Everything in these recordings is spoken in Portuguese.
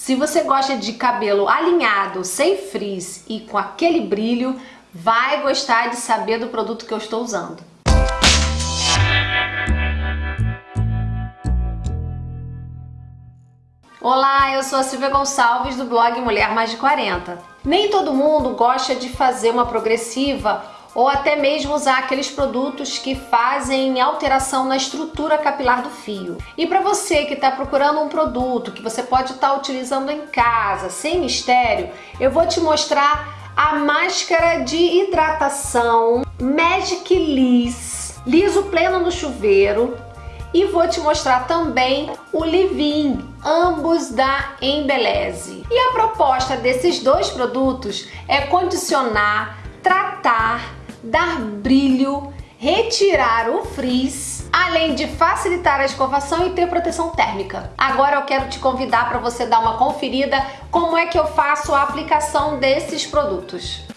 Se você gosta de cabelo alinhado, sem frizz e com aquele brilho, vai gostar de saber do produto que eu estou usando. Olá, eu sou a Silvia Gonçalves do blog Mulher Mais de 40. Nem todo mundo gosta de fazer uma progressiva ou até mesmo usar aqueles produtos que fazem alteração na estrutura capilar do fio. E para você que está procurando um produto que você pode estar tá utilizando em casa, sem mistério, eu vou te mostrar a máscara de hidratação Magic Liss, liso pleno no chuveiro, e vou te mostrar também o Livin, ambos da Embeleze. E a proposta desses dois produtos é condicionar, tratar dar brilho, retirar o frizz, além de facilitar a escovação e ter proteção térmica. Agora eu quero te convidar para você dar uma conferida como é que eu faço a aplicação desses produtos.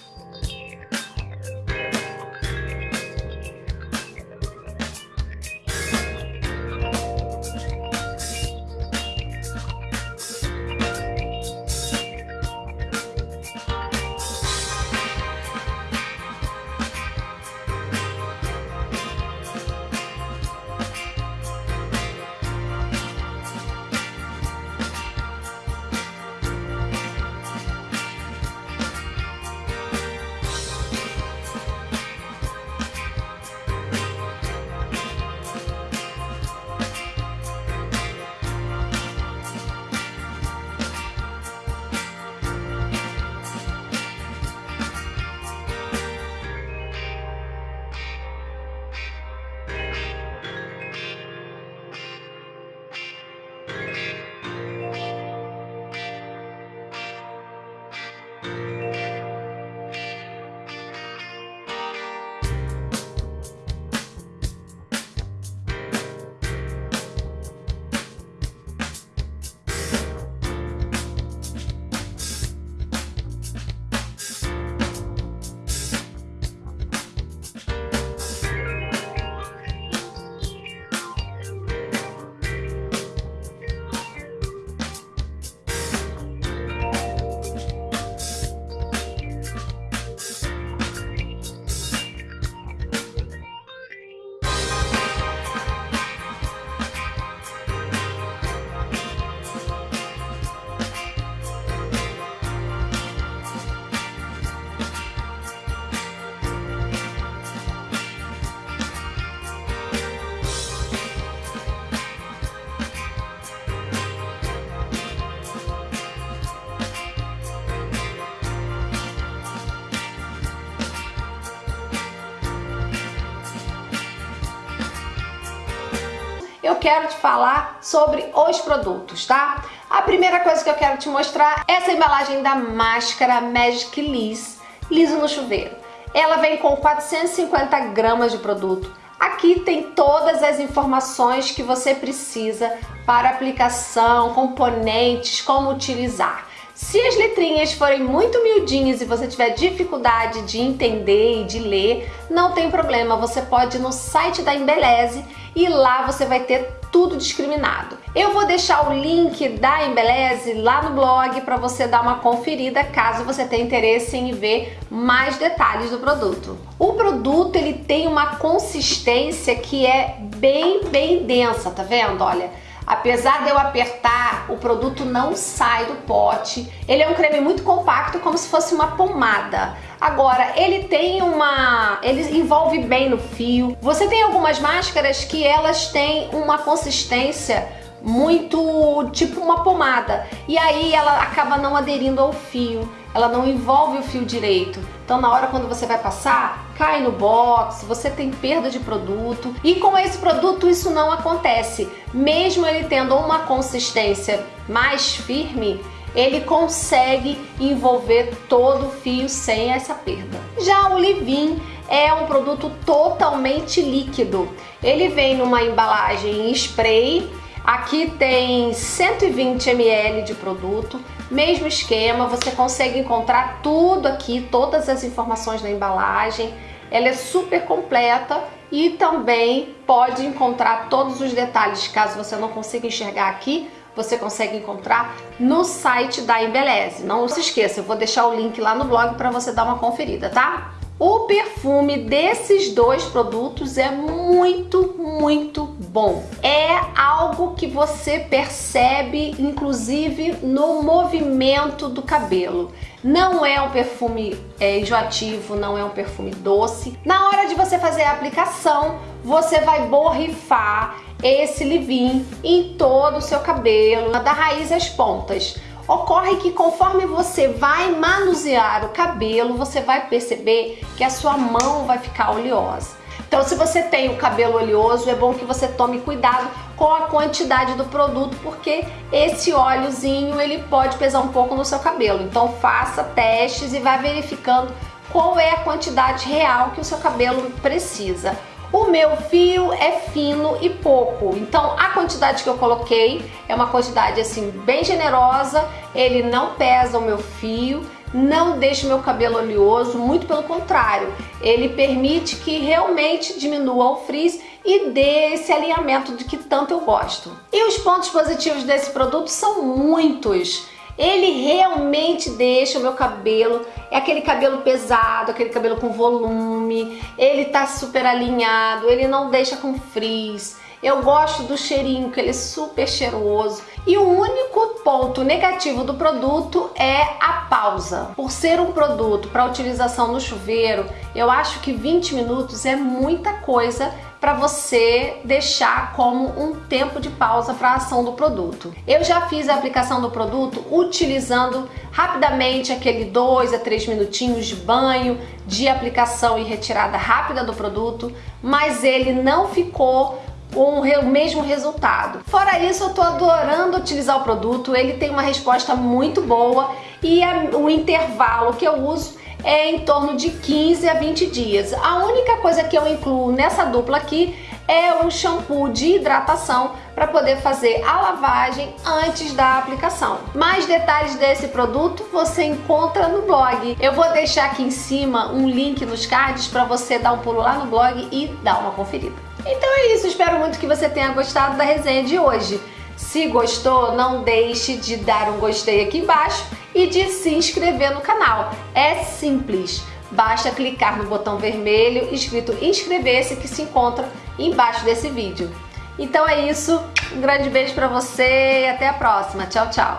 Eu quero te falar sobre os produtos, tá? A primeira coisa que eu quero te mostrar é essa embalagem da máscara Magic Liss, liso no chuveiro. Ela vem com 450 gramas de produto. Aqui tem todas as informações que você precisa para aplicação, componentes, como utilizar. Se as letrinhas forem muito miudinhas e você tiver dificuldade de entender e de ler, não tem problema, você pode ir no site da Embeleze e lá você vai ter tudo discriminado. Eu vou deixar o link da Embeleze lá no blog para você dar uma conferida caso você tenha interesse em ver mais detalhes do produto. O produto ele tem uma consistência que é bem, bem densa, tá vendo? Olha, Apesar de eu apertar, o produto não sai do pote. Ele é um creme muito compacto, como se fosse uma pomada. Agora, ele tem uma... ele envolve bem no fio. Você tem algumas máscaras que elas têm uma consistência muito tipo uma pomada e aí ela acaba não aderindo ao fio, ela não envolve o fio direito. Então na hora quando você vai passar, cai no box, você tem perda de produto e com esse produto isso não acontece. Mesmo ele tendo uma consistência mais firme, ele consegue envolver todo o fio sem essa perda. Já o Livin é um produto totalmente líquido. Ele vem numa embalagem em spray Aqui tem 120 ml de produto, mesmo esquema, você consegue encontrar tudo aqui, todas as informações da embalagem. Ela é super completa e também pode encontrar todos os detalhes, caso você não consiga enxergar aqui, você consegue encontrar no site da Embeleze. Não se esqueça, eu vou deixar o link lá no blog para você dar uma conferida, tá? O perfume desses dois produtos é muito, muito bom. É algo que você percebe, inclusive, no movimento do cabelo. Não é um perfume é, enjoativo, não é um perfume doce. Na hora de você fazer a aplicação, você vai borrifar esse leave em todo o seu cabelo, da raiz às pontas. Ocorre que conforme você vai manusear o cabelo, você vai perceber que a sua mão vai ficar oleosa. Então, se você tem o cabelo oleoso, é bom que você tome cuidado com a quantidade do produto, porque esse óleozinho ele pode pesar um pouco no seu cabelo. Então, faça testes e vá verificando qual é a quantidade real que o seu cabelo precisa. O meu fio é fino e pouco, então a quantidade que eu coloquei é uma quantidade assim bem generosa, ele não pesa o meu fio, não deixa o meu cabelo oleoso, muito pelo contrário, ele permite que realmente diminua o frizz e dê esse alinhamento de que tanto eu gosto. E os pontos positivos desse produto são muitos. Ele realmente deixa o meu cabelo, é aquele cabelo pesado, aquele cabelo com volume, ele tá super alinhado, ele não deixa com frizz. Eu gosto do cheirinho, que ele é super cheiroso. E o único ponto negativo do produto é a pausa. Por ser um produto para utilização no chuveiro, eu acho que 20 minutos é muita coisa para você deixar como um tempo de pausa para a ação do produto. Eu já fiz a aplicação do produto utilizando rapidamente aquele 2 a 3 minutinhos de banho, de aplicação e retirada rápida do produto, mas ele não ficou com o mesmo resultado. Fora isso, eu tô adorando utilizar o produto, ele tem uma resposta muito boa e o intervalo que eu uso é em torno de 15 a 20 dias. A única coisa que eu incluo nessa dupla aqui é um shampoo de hidratação para poder fazer a lavagem antes da aplicação. Mais detalhes desse produto você encontra no blog. Eu vou deixar aqui em cima um link nos cards para você dar um pulo lá no blog e dar uma conferida. Então é isso, espero muito que você tenha gostado da resenha de hoje. Se gostou, não deixe de dar um gostei aqui embaixo e de se inscrever no canal. É simples, basta clicar no botão vermelho escrito inscrever-se que se encontra embaixo desse vídeo. Então é isso, um grande beijo para você e até a próxima. Tchau, tchau!